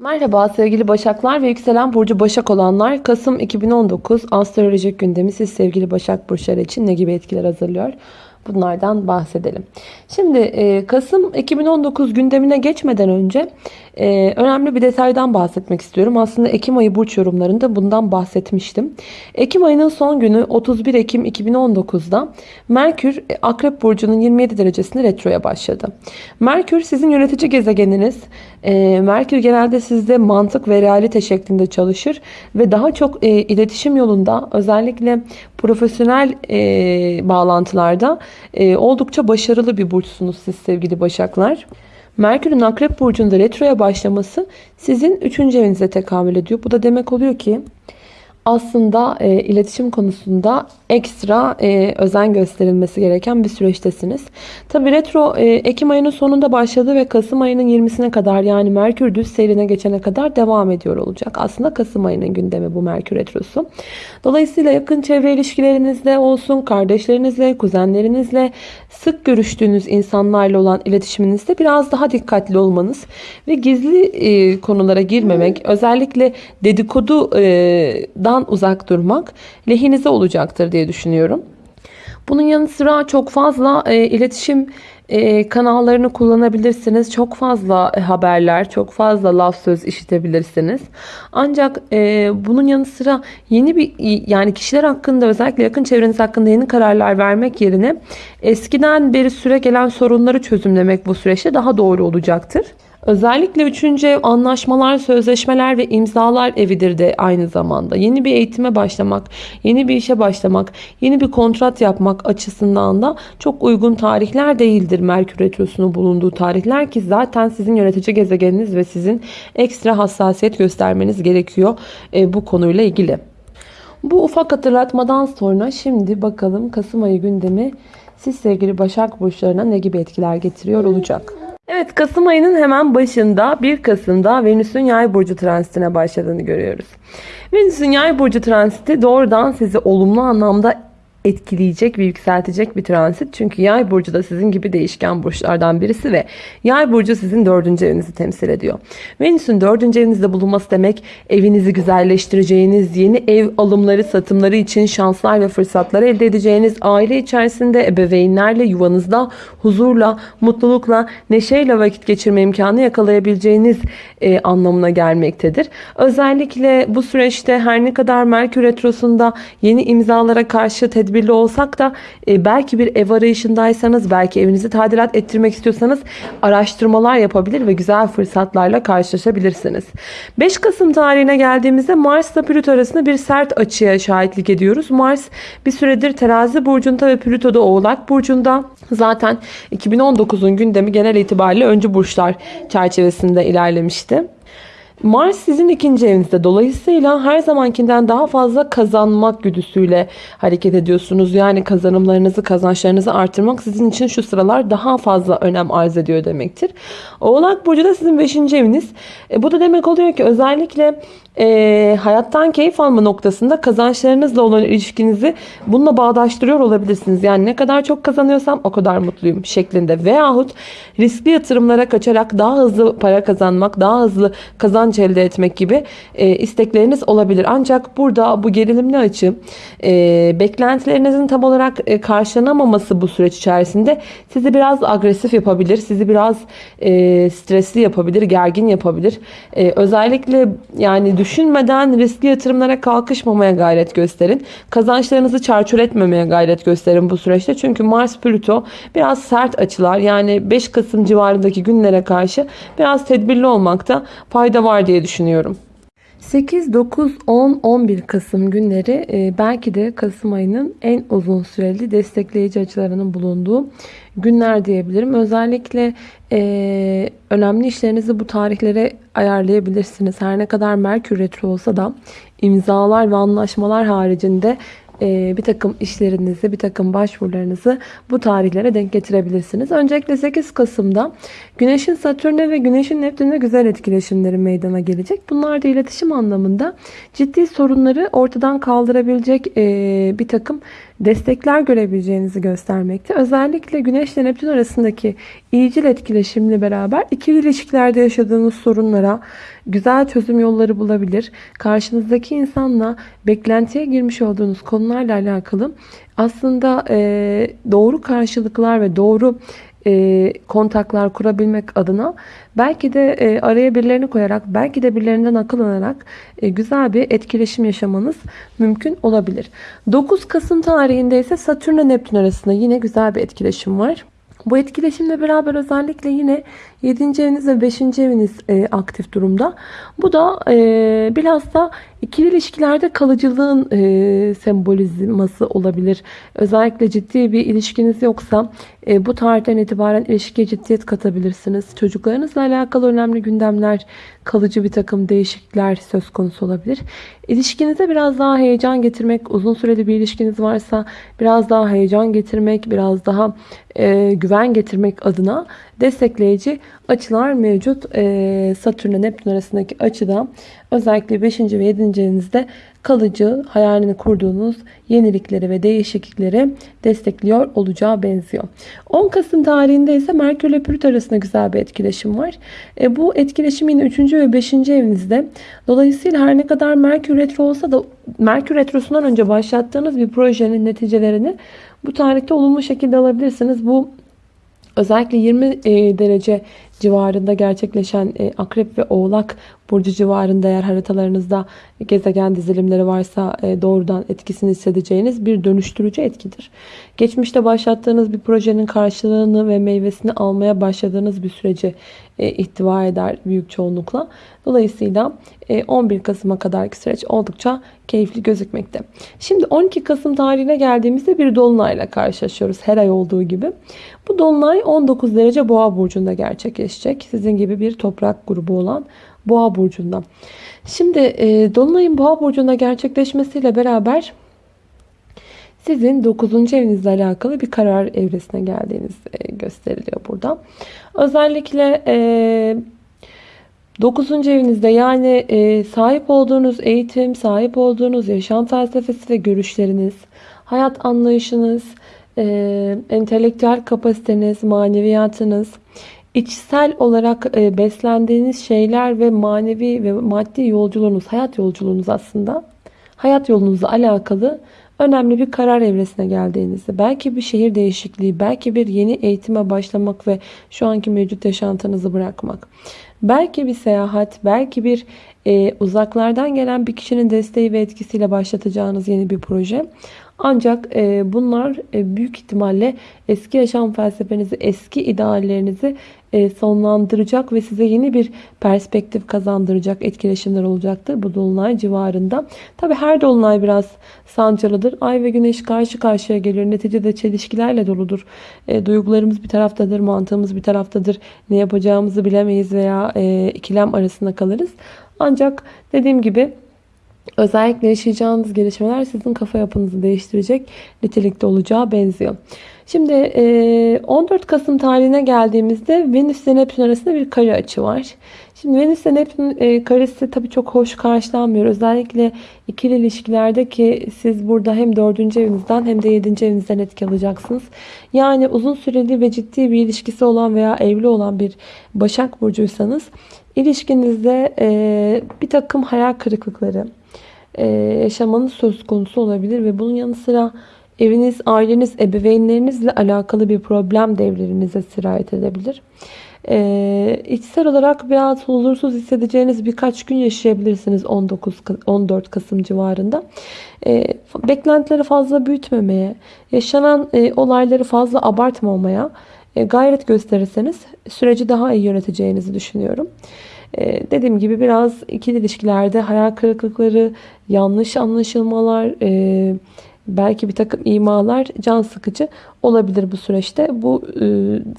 Merhaba sevgili Başaklar ve yükselen burcu Başak olanlar. Kasım 2019 astrolojik gündemi siz sevgili Başak burçları için ne gibi etkiler hazırlıyor? Bunlardan bahsedelim. Şimdi e, Kasım 2019 gündemine geçmeden önce e, önemli bir detaydan bahsetmek istiyorum. Aslında Ekim ayı burç yorumlarında bundan bahsetmiştim. Ekim ayının son günü 31 Ekim 2019'da Merkür e, Akrep Burcu'nun 27 derecesinde retroya başladı. Merkür sizin yönetici gezegeniniz. Merkür genelde sizde mantık ve realite şeklinde çalışır ve daha çok iletişim yolunda özellikle profesyonel bağlantılarda e, oldukça başarılı bir burçsunuz siz sevgili Başaklar. Merkür'ün Akrep Burcu'nda retroya başlaması sizin 3. evinize tekamül ediyor. Bu da demek oluyor ki aslında e, iletişim konusunda ekstra e, özen gösterilmesi gereken bir süreçtesiniz. Tabi retro e, Ekim ayının sonunda başladı ve Kasım ayının 20'sine kadar yani Merkür düz seyrine geçene kadar devam ediyor olacak. Aslında Kasım ayının gündemi bu Merkür retrosu. Dolayısıyla yakın çevre ilişkilerinizle olsun, kardeşlerinizle, kuzenlerinizle, sık görüştüğünüz insanlarla olan iletişiminizde biraz daha dikkatli olmanız ve gizli e, konulara girmemek, özellikle dedikodudan uzak durmak lehinize olacaktır diye düşünüyorum. Bunun yanı sıra çok fazla e, iletişim e, kanallarını kullanabilirsiniz. Çok fazla e, haberler, çok fazla laf söz işitebilirsiniz. Ancak e, bunun yanı sıra yeni bir yani kişiler hakkında özellikle yakın çevreniz hakkında yeni kararlar vermek yerine eskiden beri süre gelen sorunları çözümlemek bu süreçte daha doğru olacaktır. Özellikle üçüncü ev anlaşmalar, sözleşmeler ve imzalar evidir de aynı zamanda. Yeni bir eğitime başlamak, yeni bir işe başlamak, yeni bir kontrat yapmak açısından da çok uygun tarihler değildir. Merkür Retrosu'nun bulunduğu tarihler ki zaten sizin yönetici gezegeniniz ve sizin ekstra hassasiyet göstermeniz gerekiyor e, bu konuyla ilgili. Bu ufak hatırlatmadan sonra şimdi bakalım Kasım ayı gündemi siz sevgili Başak Burçlarına ne gibi etkiler getiriyor olacak. Evet Kasım ayının hemen başında 1 Kasım'da Venüs'ün yay burcu transitine başladığını görüyoruz. Venüs'ün yay burcu transiti doğrudan sizi olumlu anlamda etkileyecek ve yükseltecek bir transit. Çünkü yay burcu da sizin gibi değişken burçlardan birisi ve yay burcu sizin dördüncü evinizi temsil ediyor. Venüs'ün dördüncü evinizde bulunması demek evinizi güzelleştireceğiniz, yeni ev alımları, satımları için şanslar ve fırsatlar elde edeceğiniz, aile içerisinde ebeveynlerle, yuvanızda huzurla, mutlulukla, neşeyle vakit geçirme imkanı yakalayabileceğiniz e, anlamına gelmektedir. Özellikle bu süreçte her ne kadar Merkür Retrosu'nda yeni imzalara karşı tedbir tedbirli olsak da e, belki bir ev arayışındaysanız, belki evinizi tadilat ettirmek istiyorsanız araştırmalar yapabilir ve güzel fırsatlarla karşılaşabilirsiniz. 5 Kasım tarihine geldiğimizde Mars ile Plüto arasında bir sert açıya şahitlik ediyoruz. Mars bir süredir terazi burcunda ve Plüto da oğlak burcunda. Zaten 2019'un gündemi genel itibariyle öncü burçlar çerçevesinde ilerlemişti. Mars sizin ikinci evinizde. Dolayısıyla her zamankinden daha fazla kazanmak güdüsüyle hareket ediyorsunuz. Yani kazanımlarınızı, kazançlarınızı artırmak sizin için şu sıralar daha fazla önem arz ediyor demektir. Oğlak Burcu da sizin beşinci eviniz. E, bu da demek oluyor ki özellikle e, hayattan keyif alma noktasında kazançlarınızla olan ilişkinizi bununla bağdaştırıyor olabilirsiniz. Yani ne kadar çok kazanıyorsam o kadar mutluyum şeklinde. Veyahut riskli yatırımlara kaçarak daha hızlı para kazanmak, daha hızlı kazanç elde etmek gibi e, istekleriniz olabilir. Ancak burada bu gerilimli açı e, beklentilerinizin tam olarak e, karşılanamaması bu süreç içerisinde sizi biraz agresif yapabilir. Sizi biraz e, stresli yapabilir, gergin yapabilir. E, özellikle yani düşünmeden riskli yatırımlara kalkışmamaya gayret gösterin. Kazançlarınızı çarçur etmemeye gayret gösterin bu süreçte. Çünkü Mars Plüto biraz sert açılar. Yani 5 Kasım civarındaki günlere karşı biraz tedbirli olmakta fayda var diye düşünüyorum. 8, 9, 10, 11 Kasım günleri e, belki de Kasım ayının en uzun süreli destekleyici açılarının bulunduğu günler diyebilirim. Özellikle e, önemli işlerinizi bu tarihlere ayarlayabilirsiniz. Her ne kadar Merkür Retro olsa da imzalar ve anlaşmalar haricinde bir takım işlerinizi, bir takım başvurularınızı bu tarihlere denk getirebilirsiniz. Öncelikle 8 Kasım'da Güneş'in Satürn'e ve Güneş'in Neptün'e güzel etkileşimleri meydana gelecek. Bunlar da iletişim anlamında ciddi sorunları ortadan kaldırabilecek e, bir takım destekler görebileceğinizi göstermekte. Özellikle Güneş ile Neptün arasındaki iyicil etkileşimle beraber ikili ilişkilerde yaşadığınız sorunlara güzel çözüm yolları bulabilir. Karşınızdaki insanla beklentiye girmiş olduğunuz konularla alakalı aslında doğru karşılıklar ve doğru e, kontaklar kurabilmek adına belki de e, araya birilerini koyarak belki de birilerinden akıl alarak e, güzel bir etkileşim yaşamanız mümkün olabilir. 9 Kasım tarihinde ise Satürn ile Neptün arasında yine güzel bir etkileşim var. Bu etkileşimle beraber özellikle yine 7. eviniz ve 5. eviniz e, aktif durumda. Bu da e, biraz da ikili ilişkilerde kalıcılığın e, sembolizması olabilir. Özellikle ciddi bir ilişkiniz yoksa e, bu tarihten itibaren ilişkiye ciddiyet katabilirsiniz. Çocuklarınızla alakalı önemli gündemler, kalıcı bir takım değişiklikler söz konusu olabilir. İlişkinize biraz daha heyecan getirmek, uzun süreli bir ilişkiniz varsa biraz daha heyecan getirmek, biraz daha e, güven getirmek adına destekleyici açılar mevcut. E, Satürn ile Neptün arasındaki açıda özellikle 5. ve 7. evinizde kalıcı hayalini kurduğunuz yenilikleri ve değişiklikleri destekliyor olacağı benziyor. 10 Kasım tarihinde ise Merkür ile Plüto arasında güzel bir etkileşim var. E, bu etkileşim yine 3. ve 5. evinizde. Dolayısıyla her ne kadar Merkür retro olsa da Merkür retrosundan önce başlattığınız bir projenin neticelerini bu tarihte olumlu şekilde alabilirsiniz. Bu özellikle 20 e, derece civarında gerçekleşen e, akrep ve oğlak burcu civarında eğer haritalarınızda gezegen dizilimleri varsa e, doğrudan etkisini hissedeceğiniz bir dönüştürücü etkidir. Geçmişte başlattığınız bir projenin karşılığını ve meyvesini almaya başladığınız bir süreci e, ihtiva eder büyük çoğunlukla. Dolayısıyla 11 Kasım'a kadarki süreç oldukça keyifli gözükmekte. Şimdi 12 Kasım tarihine geldiğimizde bir dolunayla karşılaşıyoruz her ay olduğu gibi. Bu dolunay 19 derece boğa burcunda gerçekleşecek. Sizin gibi bir toprak grubu olan boğa burcunda. Şimdi e, dolunayın boğa burcunda gerçekleşmesiyle beraber sizin 9. evinizle alakalı bir karar evresine geldiğiniz e, gösteriliyor burada. Özellikle e, 9. evinizde yani e, sahip olduğunuz eğitim, sahip olduğunuz yaşam felsefesi ve görüşleriniz, hayat anlayışınız, e, entelektüel kapasiteniz, maneviyatınız, içsel olarak e, beslendiğiniz şeyler ve manevi ve maddi yolculuğunuz, hayat yolculuğunuz aslında hayat yolunuzla alakalı önemli bir karar evresine geldiğinizde belki bir şehir değişikliği, belki bir yeni eğitime başlamak ve şu anki mevcut yaşantınızı bırakmak. Belki bir seyahat, belki bir e, uzaklardan gelen bir kişinin desteği ve etkisiyle başlatacağınız yeni bir proje. Ancak e, bunlar e, büyük ihtimalle eski yaşam felsefenizi, eski ideallerinizi e, sonlandıracak ve size yeni bir perspektif kazandıracak etkileşimler olacaktır bu dolunay civarında. Tabi her dolunay biraz sancılıdır. Ay ve güneş karşı karşıya gelir. Neticede çelişkilerle doludur. E, duygularımız bir taraftadır, mantığımız bir taraftadır. Ne yapacağımızı bilemeyiz veya e, ikilem arasında kalırız. Ancak dediğim gibi özellikle yaşayacağınız gelişmeler sizin kafa yapınızı değiştirecek nitelikte olacağı benziyor. Şimdi 14 Kasım tarihine geldiğimizde Venüs ile Neptün arasında bir kare açı var. Şimdi Venüs ile Neptün karesi tabii çok hoş karşılanmıyor. Özellikle ikili ilişkilerde ki siz burada hem 4. evinizden hem de 7. evinizden etki alacaksınız. Yani uzun süreli ve ciddi bir ilişkisi olan veya evli olan bir Başak Burcuysanız ilişkinizde bir takım hayal kırıklıkları yaşamanız söz konusu olabilir ve bunun yanı sıra Eviniz, aileniz, ebeveynlerinizle alakalı bir problem devlerinize sirayet edebilir. Ee, içsel olarak biraz huzursuz hissedeceğiniz birkaç gün yaşayabilirsiniz 19 14 Kasım civarında. Ee, beklentileri fazla büyütmemeye, yaşanan e, olayları fazla abartmamaya e, gayret gösterirseniz süreci daha iyi yöneteceğinizi düşünüyorum. Ee, dediğim gibi biraz ikili ilişkilerde hayal kırıklıkları, yanlış anlaşılmalar, e, belki bir takım imalar can sıkıcı olabilir bu süreçte. Bu e,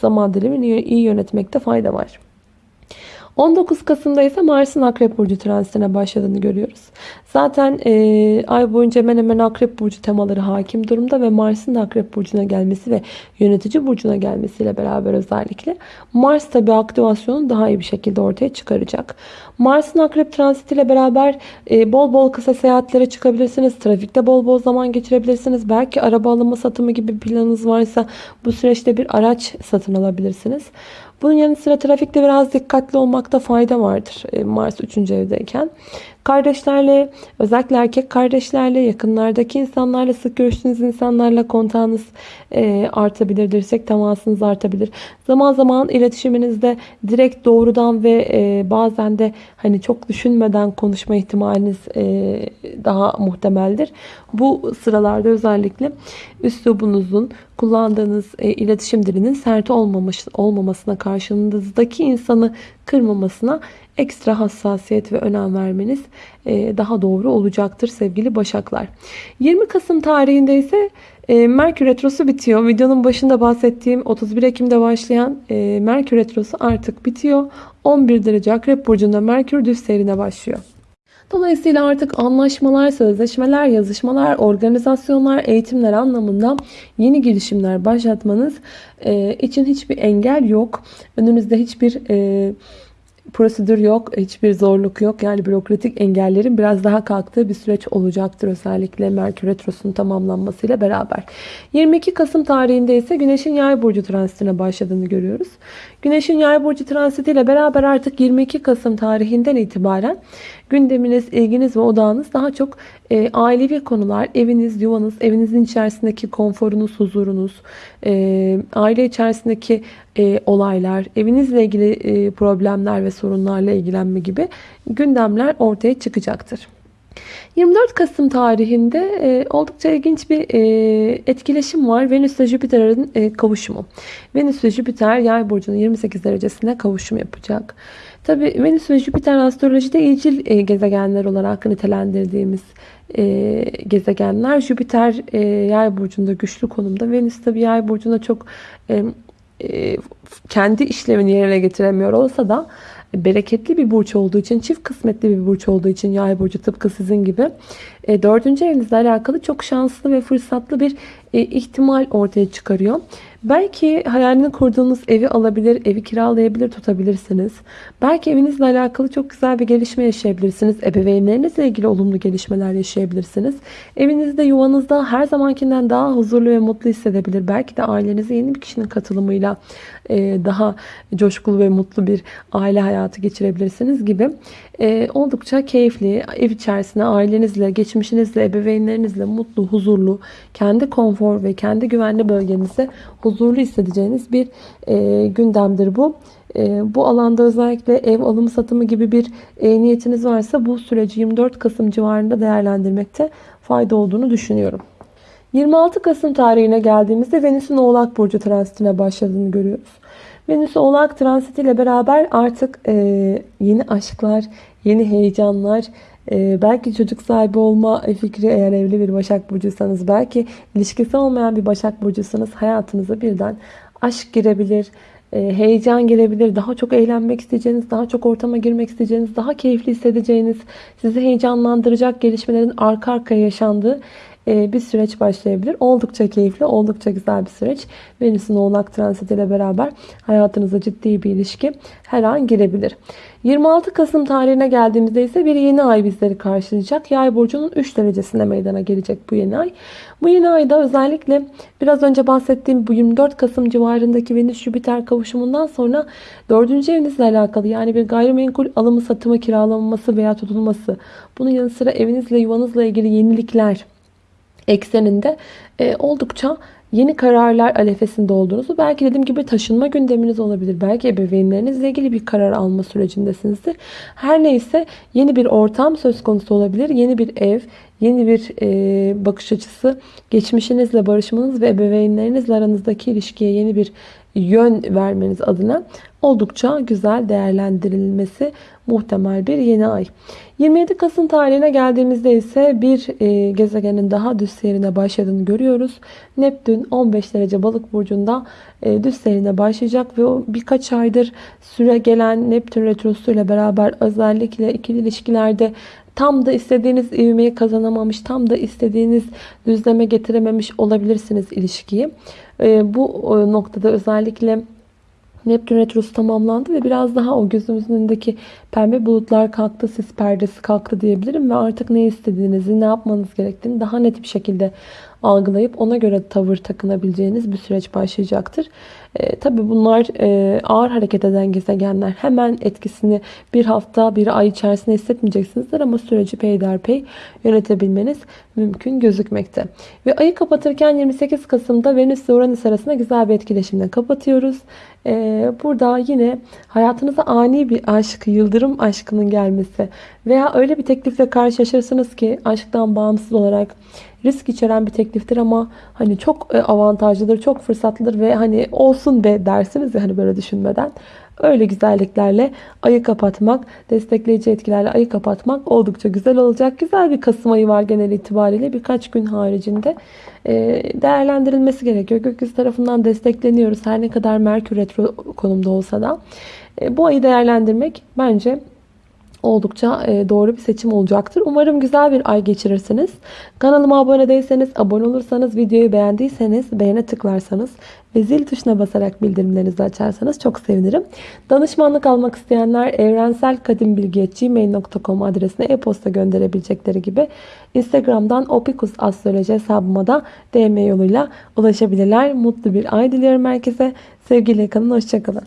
zaman dilimini iyi yönetmekte fayda var. 19 Kasım'da ise Mars'ın Akrep Burcu transitine başladığını görüyoruz. Zaten e, ay boyunca hemen hemen Akrep Burcu temaları hakim durumda ve Mars'ın Akrep Burcu'na gelmesi ve yönetici burcuna gelmesiyle beraber özellikle Mars tabi aktivasyonu daha iyi bir şekilde ortaya çıkaracak. Mars'ın akrep transitiyle beraber e, bol bol kısa seyahatlere çıkabilirsiniz. Trafikte bol bol zaman geçirebilirsiniz. Belki araba alımı satımı gibi planınız varsa bu süreçte bir araç satın alabilirsiniz. Bunun yanı sıra trafikte biraz dikkatli olmakta fayda vardır e, Mars 3. evdeyken. Kardeşlerle, özellikle erkek kardeşlerle, yakınlardaki insanlarla, sık görüştüğünüz insanlarla kontağınız e, artabilir, dirsek temasınız artabilir. Zaman zaman iletişiminizde direkt doğrudan ve e, bazen de hani çok düşünmeden konuşma ihtimaliniz e, daha muhtemeldir. Bu sıralarda özellikle üslubunuzun, kullandığınız e, iletişim dilinin sert olmamış, olmamasına, karşınızdaki insanı kırmamasına ekstra hassasiyet ve önem vermeniz e, daha doğru olacaktır sevgili Başaklar. 20 Kasım tarihinde ise e, Merkür Retrosu bitiyor. Videonun başında bahsettiğim 31 Ekim'de başlayan e, Merkür Retrosu artık bitiyor. 11 derece Akrep Burcu'nda Merkür düz seyrine başlıyor. Dolayısıyla artık anlaşmalar, sözleşmeler, yazışmalar, organizasyonlar, eğitimler anlamında yeni girişimler başlatmanız için hiçbir engel yok. Önünüzde hiçbir prosedür yok, hiçbir zorluk yok. Yani bürokratik engellerin biraz daha kalktığı bir süreç olacaktır özellikle Merkür Retrosu'nun tamamlanmasıyla beraber. 22 Kasım tarihinde ise Güneş'in Yay burcu transitine başladığını görüyoruz. Güneş'in Yay burcu transitiyle beraber artık 22 Kasım tarihinden itibaren gündeminiz, ilginiz ve odağınız daha çok e, ailevi konular, eviniz, yuvanız, evinizin içerisindeki konforunuz, huzurunuz, e, aile içerisindeki e, olaylar, evinizle ilgili e, problemler ve sorunlarla ilgilenme gibi gündemler ortaya çıkacaktır. 24 Kasım tarihinde e, oldukça ilginç bir e, etkileşim var. Venüs ve Jüpiter'in e, kavuşumu. Venüs ve Jüpiter yay burcunun 28 derecesinde kavuşum yapacak. Tabi Venüs ve Jüpiter astrolojide iyicil e, gezegenler olarak nitelendirdiğimiz e, gezegenler. Jüpiter e, yay burcunda güçlü konumda. Venüs tabi yay burcunda çok e, kendi işlevini yerine getiremiyor olsa da bereketli bir burç olduğu için, çift kısmetli bir burç olduğu için yay burcu tıpkı sizin gibi e, dördüncü evinizle alakalı çok şanslı ve fırsatlı bir e, ihtimal ortaya çıkarıyor. Belki hayalini kurduğunuz evi alabilir, evi kiralayabilir, tutabilirsiniz. Belki evinizle alakalı çok güzel bir gelişme yaşayabilirsiniz. Ebeveynlerinizle ilgili olumlu gelişmeler yaşayabilirsiniz. Evinizde, yuvanızda her zamankinden daha huzurlu ve mutlu hissedebilir. Belki de ailenize yeni bir kişinin katılımıyla e, daha coşkulu ve mutlu bir aile hayatı geçirebilirsiniz gibi. Oldukça keyifli, ev içerisinde ailenizle, geçmişinizle, ebeveynlerinizle mutlu, huzurlu, kendi konfor ve kendi güvenli bölgenizde huzurlu hissedeceğiniz bir e, gündemdir bu. E, bu alanda özellikle ev alımı satımı gibi bir e, niyetiniz varsa bu süreci 24 Kasım civarında değerlendirmekte fayda olduğunu düşünüyorum. 26 Kasım tarihine geldiğimizde Venüs'ün Oğlak Burcu transitine başladığını görüyoruz. Venüs Oğlak transitiyle beraber artık e, yeni aşklar, yeni heyecanlar, e, belki çocuk sahibi olma fikri eğer evli bir Başak Burcuysanız, belki ilişkisi olmayan bir Başak Burcuysanız hayatınıza birden aşk girebilir, e, heyecan girebilir, daha çok eğlenmek isteyeceğiniz, daha çok ortama girmek isteyeceğiniz, daha keyifli hissedeceğiniz, sizi heyecanlandıracak gelişmelerin arka arkaya yaşandığı bir süreç başlayabilir. Oldukça keyifli, oldukça güzel bir süreç. Venüs'ün oğlak transiti ile beraber hayatınıza ciddi bir ilişki her an girebilir. 26 Kasım tarihine geldiğimizde ise bir yeni ay bizleri karşılayacak. Yay burcunun 3 derecesinde meydana gelecek bu yeni ay. Bu yeni ayda özellikle biraz önce bahsettiğim bu 24 Kasım civarındaki Venüs-Jüpiter kavuşumundan sonra 4. evinizle alakalı yani bir gayrimenkul alımı, satımı, kiralanması veya tutulması. Bunun yanı sıra evinizle, yuvanızla ilgili yenilikler, ekseninde e, oldukça yeni kararlar alefesinde olduğunuzu belki dediğim gibi taşınma gündeminiz olabilir. Belki ebeveynlerinizle ilgili bir karar alma sürecindesinizdir. Her neyse yeni bir ortam söz konusu olabilir. Yeni bir ev, yeni bir e, bakış açısı, geçmişinizle barışmanız ve ebeveynlerinizle aranızdaki ilişkiye yeni bir yön vermeniz adına oldukça güzel değerlendirilmesi muhtemel bir yeni ay. 27 Kasım tarihine geldiğimizde ise bir e, gezegenin daha düz seyrine başladığını görüyoruz. Neptün 15 derece balık burcunda e, düz seyrine başlayacak ve o birkaç aydır süre gelen Neptün retrosu ile beraber özellikle ikili ilişkilerde tam da istediğiniz ivmeyi kazanamamış, tam da istediğiniz düzleme getirememiş olabilirsiniz ilişkiyi. E, bu noktada özellikle Neptün Retrosu tamamlandı ve biraz daha o gözümüzün önündeki pembe bulutlar kalktı, sis perdesi kalktı diyebilirim ve artık ne istediğinizi, ne yapmanız gerektiğini daha net bir şekilde algılayıp ona göre tavır takınabileceğiniz bir süreç başlayacaktır. E, tabii bunlar e, ağır hareket eden gezegenler. Hemen etkisini bir hafta, bir ay içerisinde hissetmeyeceksinizdir ama süreci peyderpey yönetebilmeniz mümkün gözükmekte. Ve ayı kapatırken 28 Kasım'da Venüs ve Uranüs arasında güzel bir etkileşimle kapatıyoruz. E, burada yine hayatınıza ani bir aşk, yıldırım aşkının gelmesi veya öyle bir teklifle karşılaşırsınız ki aşktan bağımsız olarak risk içeren bir tekliftir ama hani çok e, avantajlıdır, çok fırsatlıdır ve hani olsun be dersiniz ya hani böyle düşünmeden. Öyle güzelliklerle ayı kapatmak, destekleyici etkilerle ayı kapatmak oldukça güzel olacak. Güzel bir Kasım ayı var genel itibariyle. Birkaç gün haricinde e, değerlendirilmesi gerekiyor. Gökyüzü tarafından destekleniyoruz. Her ne kadar Merkür retro konumda olsa da. E, bu ayı değerlendirmek bence oldukça e, doğru bir seçim olacaktır. Umarım güzel bir ay geçirirsiniz. Kanalıma abone değilseniz, abone olursanız, videoyu beğendiyseniz beğene tıklarsanız ve zil tuşuna basarak bildirimlerinizi açarsanız çok sevinirim. Danışmanlık almak isteyenler evrenselkadimbilgi.gmail.com adresine e-posta gönderebilecekleri gibi Instagram'dan opikus astroloji hesabıma da DM yoluyla ulaşabilirler. Mutlu bir ay diliyorum herkese. Sevgiyle kalın, hoşçakalın.